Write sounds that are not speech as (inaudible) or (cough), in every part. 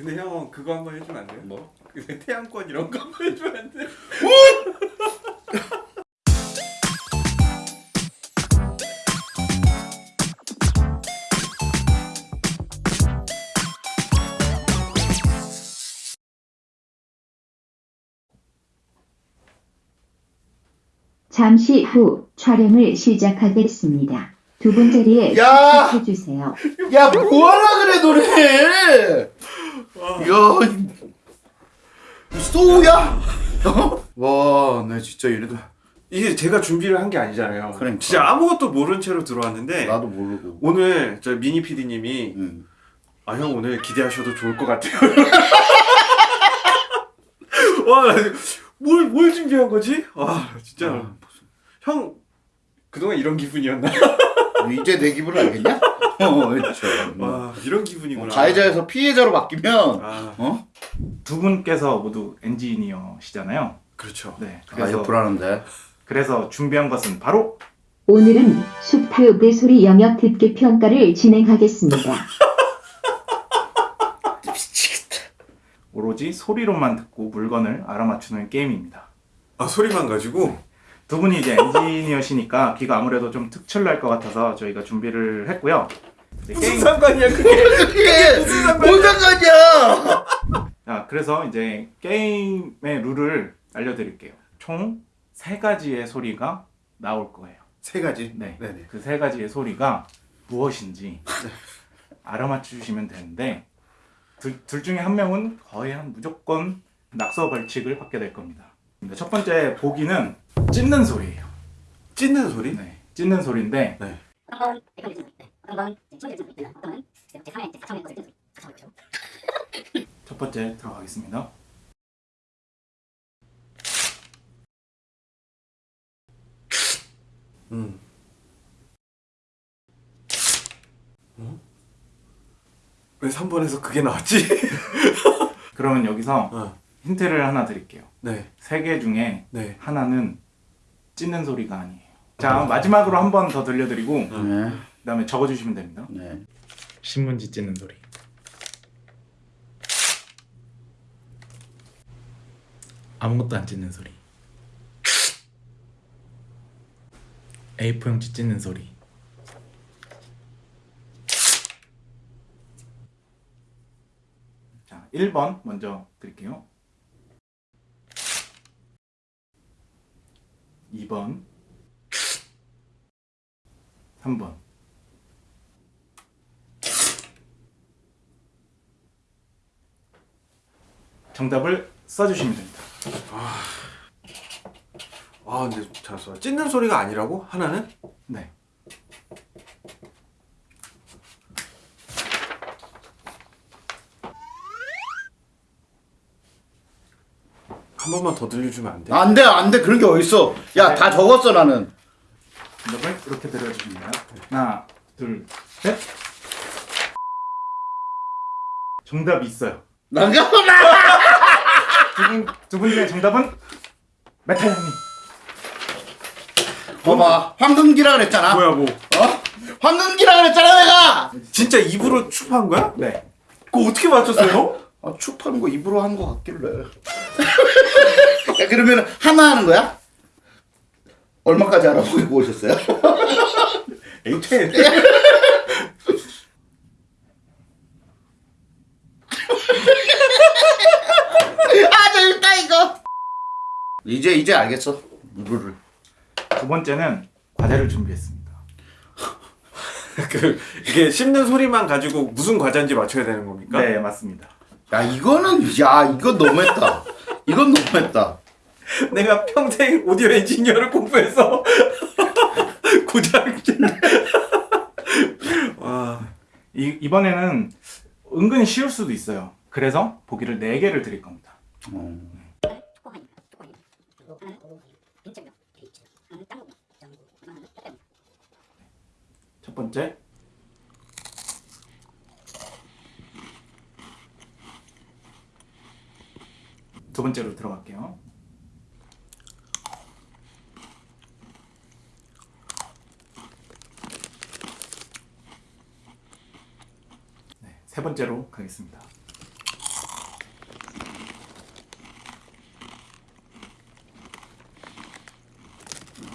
근데 형 그거 한번 해주면 안 돼요? 뭐? 그 태양권 이런 거 한번 해주면 안 돼? (laughs) 잠시 후 촬영을 시작하겠습니다. 두 분 자리에 야! 해주세요. 야 뭐하라 그래 노래 이야 소우야 어? 와나 진짜 이래도 이게 제가 준비를 한 게 아니잖아요. 그러니까. 진짜 아무것도 모른 채로 들어왔는데 나도 모르고 오늘 저 미니 PD님이 응. 아형 오늘 기대하셔도 좋을 것 같아요. (laughs) 와뭘뭘 뭘 준비한 거지? 와 진짜 아, 형 그동안 이런 기분이었나? 이제 내 기분 알겠냐? (laughs) 어 그렇죠 와 이런 기분이구나. 가해자에서 피해자로 바뀌면 아 어? 두 분께서 모두 엔지니어시잖아요. 그렇죠. 네. 아 그래서 이거 불안한데 그래서 준비한 것은 바로 오늘은 슈트 내소리 영역 듣기 평가를 진행하겠습니다. (laughs) 오로지 소리로만 듣고 물건을 알아맞추는 게임입니다. 아 소리만 가지고 두 분이 이제 엔지니어시니까 귀가 아무래도 좀 특출날 것 같아서 저희가 준비를 했고요. 이제 무슨 게임 상관이야 그게? (laughs) 그게 무슨 상관이야? 뭔 상관이야 자, 그래서 이제 게임의 룰을 알려드릴게요. 총 세 가지의 소리가 나올 거예요. 세 가지. 네. 그 세 가지의 소리가 무엇인지 알아맞추시면 되는데 둘, 둘 중에 한 명은 거의 한 무조건 낙서 벌칙을 받게 될 겁니다. 첫 번째 보기는 찢는 소리예요. 찢는 소리? 네, 찢는 소리인데 네. 첫 번째 들어가겠습니다. 음. 어? 왜 3번에서 그게 나왔지? (laughs) 그러면 여기서 어. 힌트를 하나 드릴게요. 네. 세 개 중에 네. 하나는 찢는 소리가 아니에요. 자 마지막으로 한 번 더 들려드리고 네. 그다음에 적어주시면 됩니다. 네. 신문지 찢는 소리. 아무것도 안 찢는 소리. A4용지 찢는 소리. 자, 1번 먼저 드릴게요. 2번. 3번. 정답을 써주시면 됩니다. 아 근데 잘 써 찢는 소리가 아니라고? 하나는? 네. 한 번만 더 들려주면 안 돼? 안 돼 안 돼 그런 게 어딨어 야 다 적었어 나는 정답을 이렇게 들려주십니다. 하나, 둘, 셋. 정답이 있어요. 잠깐만 두분 두분 중에 정답은 메타 형님. 봐봐 황금기라 그랬잖아 뭐야 뭐? 어? 황금기라 그랬잖아 내가 진짜 입으로 축한 거야? 네. 그거 어떻게 맞췄어요? 아, 축 하는 거 입으로 하는 거 같길래 야 (laughs) 그러면 하나 하는 거야? 얼마까지 알아보고 오셨어요? (laughs) 에이테 (laughs) 아 재밌다 이거 이제 이제 알겠어 룰을 두 번째는 과자를 준비했습니다. 그 이게 씹는 소리만 가지고 무슨 과자인지 맞춰야 되는 겁니까? 네, 맞습니다. 야 이거는 야 이건 너무했다 이건 너무했다 내가 평생 오디오 엔지니어를 공부해서 (laughs) 고작 와 이, 이번에는 은근히 쉬울 수도 있어요. 그래서 보기를 4개를 드릴 겁니다. 어. 첫 번째. 두 번째로 들어갈게요. 네, 세 번째로 가겠습니다.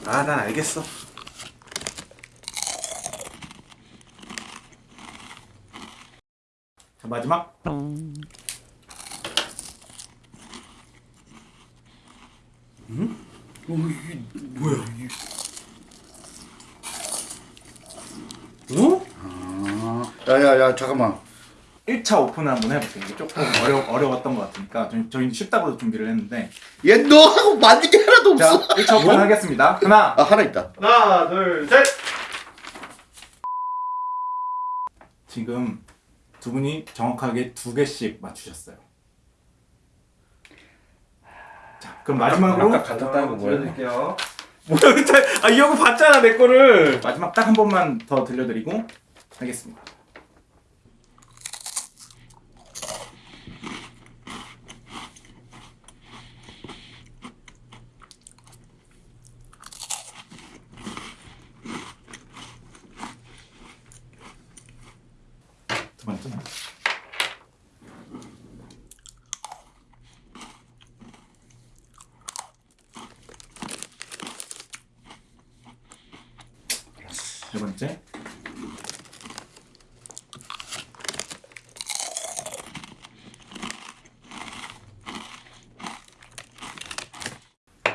아, 난 알겠어. 자, 마지막. 어? 야야야 잠깐만 1차 오픈을 한번 해볼게요. 이게 조금 어려, 어려웠던 것 같으니까 저희, 저희 쉽다고 준비를 했는데 얘 너하고 맞는 게 하나도 자 없어 1차 오픈 하겠습니다. 하나 아 하나 있다 하나, 둘, 셋! 지금 두 분이 정확하게 두 개씩 맞추셨어요. 자 그럼 마지막으로 아까 같았다는 거 보여드릴게요. 뭐야. 아, 이형 봤잖아, 내 거를. 마지막 딱 한 번만 더 들려드리고 하겠습니다. 두 번째. 세 번째.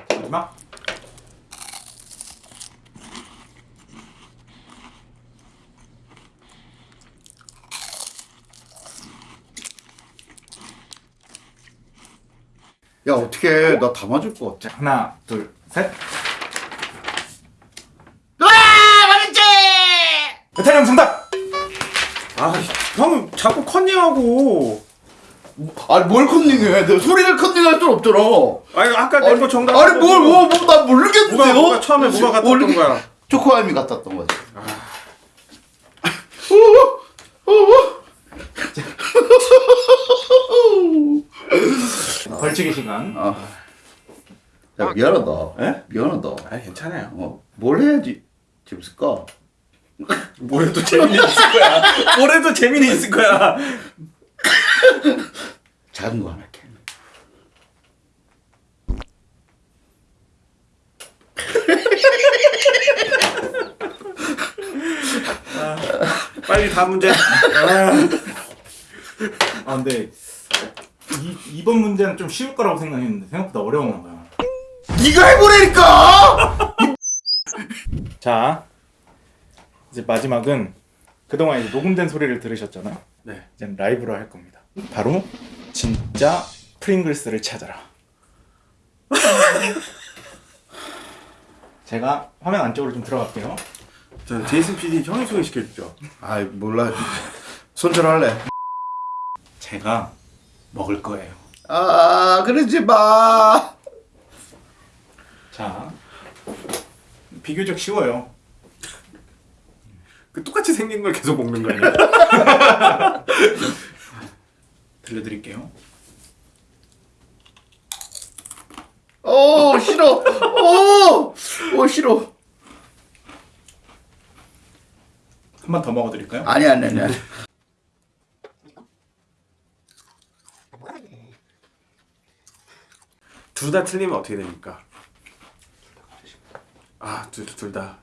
마지막. 야 어떻게 나다 맞을 것 같아 자 하나, 둘, 셋. 와 맞았지 배탈형 정답. 아, 형 자꾸 컨닝하고. 아니 뭘 컨닝해 내가 소리를 컨닝할 줄 없잖아 아니, 아까 내거 정답. 아니 뭘뭐뭐나 모르겠는데요 뭐가, 뭐가 처음에 뭐가 같았던 모르겠- 거야? 초코아임이 같았던 거지 벌칙의 시간. 아. 야 미안하다 에? 미안하다 아, 괜찮아요. 어, 뭘 해야지 재밌을까? 뭘 해도 재미는 있을 거야. 뭘 해도 재미는 있을 거야. 작은 거 하나 할게 빨리 다음 문제. 아, 아 근데 이, 이번 문제는 좀 쉬울 거라고 생각했는데 생각보다 어려웠나 봐요. 네가 해보라니까 자 이제 마지막은 그동안 이제 녹음된 소리를 들으셨잖아요. 네. 이제 라이브로 할 겁니다. 바로 진짜 프링글스를 찾아라. (laughs) 제가 화면 안쪽으로 좀 들어갈게요. 저 제이슨 PD 형이 소개시켜 주죠. 아이 몰라 손절할래 제가 먹을 거예요. 아 그러지 마자 비교적 쉬워요. 그 똑같이 생긴 걸 계속 먹는 거 아니야? (laughs) 들려드릴게요. 오 싫어 오, 오 싫어 한 번 더 먹어드릴까요? 아니 아니 아니 아니. 둘다 틀리면 어떻게 됩니까? 아, 둘, 둘 다.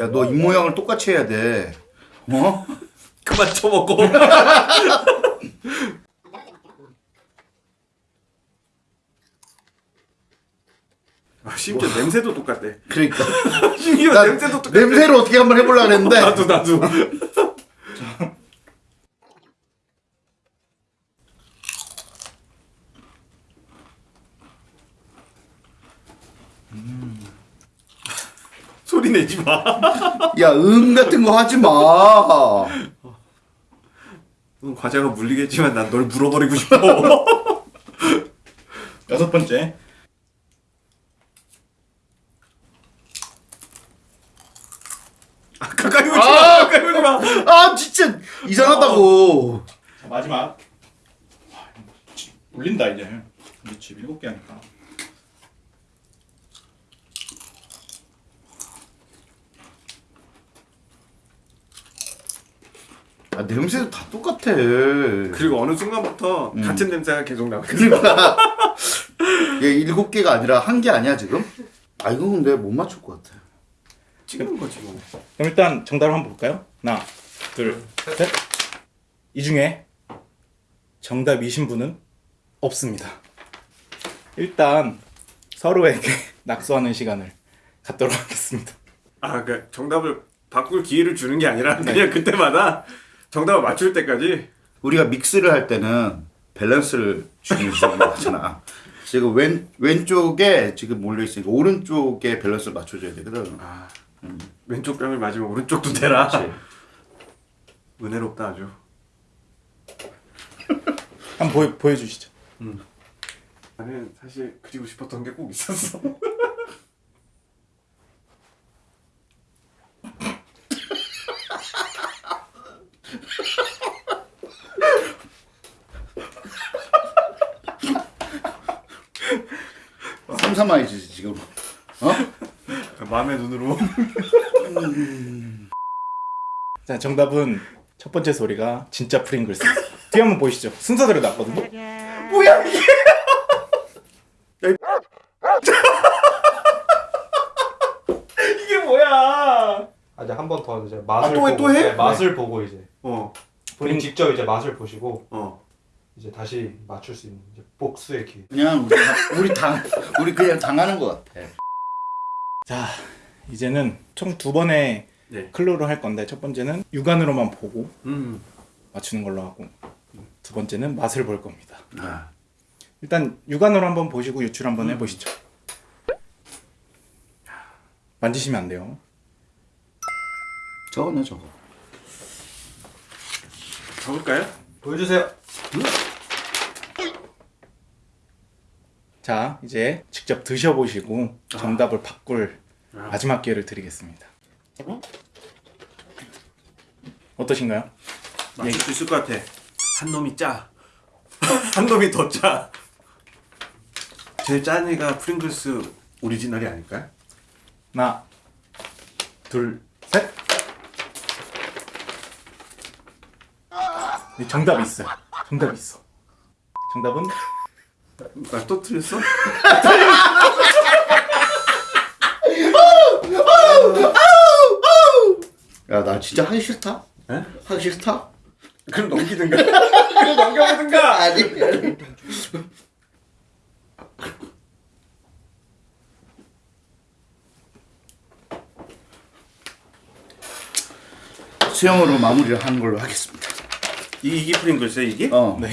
야 너 입 모양을 똑같이 해야 돼 어? (laughs) 그만 쳐먹고. (laughs) 아, 심지어 냄새도 똑같대. 그러니까 (laughs) 심지어 나 냄새도 똑같대. 냄새를 어떻게 한번 해보려고 그랬는데 나도 나도. 소리 내지 마. 야응 같은 거 하지 마 넌 과자가 물리겠지만 난 널 물어버리고 싶어. (laughs) 여섯 번째. 아, 가까이 오지 마. 가까이 오지 마. 아 진짜 이상하다고 자, 마지막. 와, 지- 울린다 이제. 집 일곱 개 하니까. 아, 냄새도 다 똑같아. 그리고 어느 순간부터 음. 같은 냄새가 계속. 그러니까 (laughs) 얘 일곱 개가 아니라 한 개 아니야 지금? 아 이거 근데 못 맞출 것 같아. 찍는 거지 뭐. 그럼 일단 정답을 한번 볼까요? 하나, 둘, 셋. 이 중에 정답이신 분은 없습니다. 일단 서로에게 (laughs) 낙서하는 시간을 갖도록 하겠습니다. 아, 그 정답을 바꿀 기회를 주는 게 아니라 네. 그냥 그때마다 정답을 맞출 때까지 우리가 믹스를 할 때는 밸런스를 중요시하는 거잖아. 지금 왼 왼쪽에 지금 몰려 있으니까 오른쪽에 밸런스를 맞춰줘야 되거든. 아, 왼쪽 뺨을 맞으면 오른쪽도 대라. 은혜롭다 아주. 한번 보여 보여주시죠. 나는 사실 그리고 싶었던 게 꼭 있었어. 삼삼아이지 지금. 어? 마음의 눈으로. 자, 정답은 첫 번째 소리가 진짜 프링글스. 뒤에 한번 보시죠. 순서대로 났거든요. 뭐야 이게? (laughs) 이게 뭐야? 아직 한번 더 이제 맛을 아, 또 해, 보고 또 해? 네, 맛을 보고 이제 어, 본인 직접 이제 맛을 보시고 어. 이제 다시 맞출 수 있는 이제 복수의 기회. 그냥 우리 당, 우리 당 우리 그냥 당하는 것 같아. 자, 이제는 총 두 번의 네. 클로로 할 건데 첫 번째는 육안으로만 보고 음. 맞추는 걸로 하고 두 번째는 맛을 볼 겁니다. 아. 일단 육안으로 한번 보시고 유출 한번 해보시죠. 만지시면 안 돼요. 저거네 저거. 적을까요? 보여주세요. 자, 이제 직접 드셔보시고 정답을 바꿀 아. 마지막 기회를 드리겠습니다. 어떠신가요? 맞출 수 있을 것 같아. 한 놈이 짜. (laughs) 한 놈이 더 짜. 제일 짠 애가 프링글스 오리지널이 아닐까요? 하나, 둘, 셋. 네, 정답이 있어요. 정답이 있어. 정답은 나또 틀렸어? 야 나 진짜 하기 싫다. 에? 하기 싫다. 그럼 넘기든가. (laughs) 그럼 넘겨보든가. (laughs) 아니. 수영으로 마무리를 하는 걸로 하겠습니다. 이 이게 프링글스야 이게? 어. 네.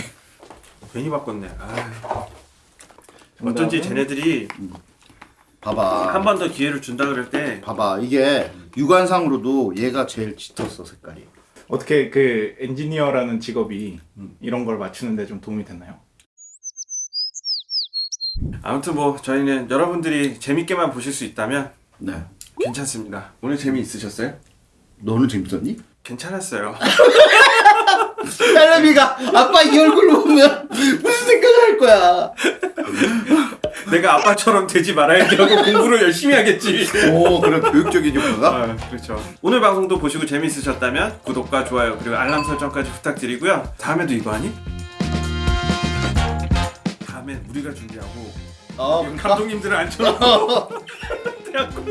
괜히 바꿨네. 아. 어쩐지 쟤네들이 봐봐. 한 번 더 기회를 준다 그럴 때 봐봐 이게 육안상으로도 얘가 제일 짙었어 색깔이. 어떻게 그 엔지니어라는 직업이 이런 걸 맞추는데 좀 도움이 됐나요? 아무튼 뭐 저희는 여러분들이 재밌게만 보실 수 있다면 네. 괜찮습니다. 오늘 재미 있으셨어요? 너는 재밌었니? 괜찮았어요. (laughs) 딸내미가 아빠 이 얼굴 보면 무슨 생각을 할 거야. 내가 아빠처럼 되지 말아야지 하고 공부를 열심히 하겠지. 오 그런 교육적인 효과가. 아, 그렇죠. 오늘 방송도 보시고 재미있으셨다면 구독과 좋아요 그리고 알람 설정까지 부탁드리고요. 다음에도 이거 하니? 다음엔 우리가 준비하고 어, 감독님들을 앉혀놓고 (laughs) 대학교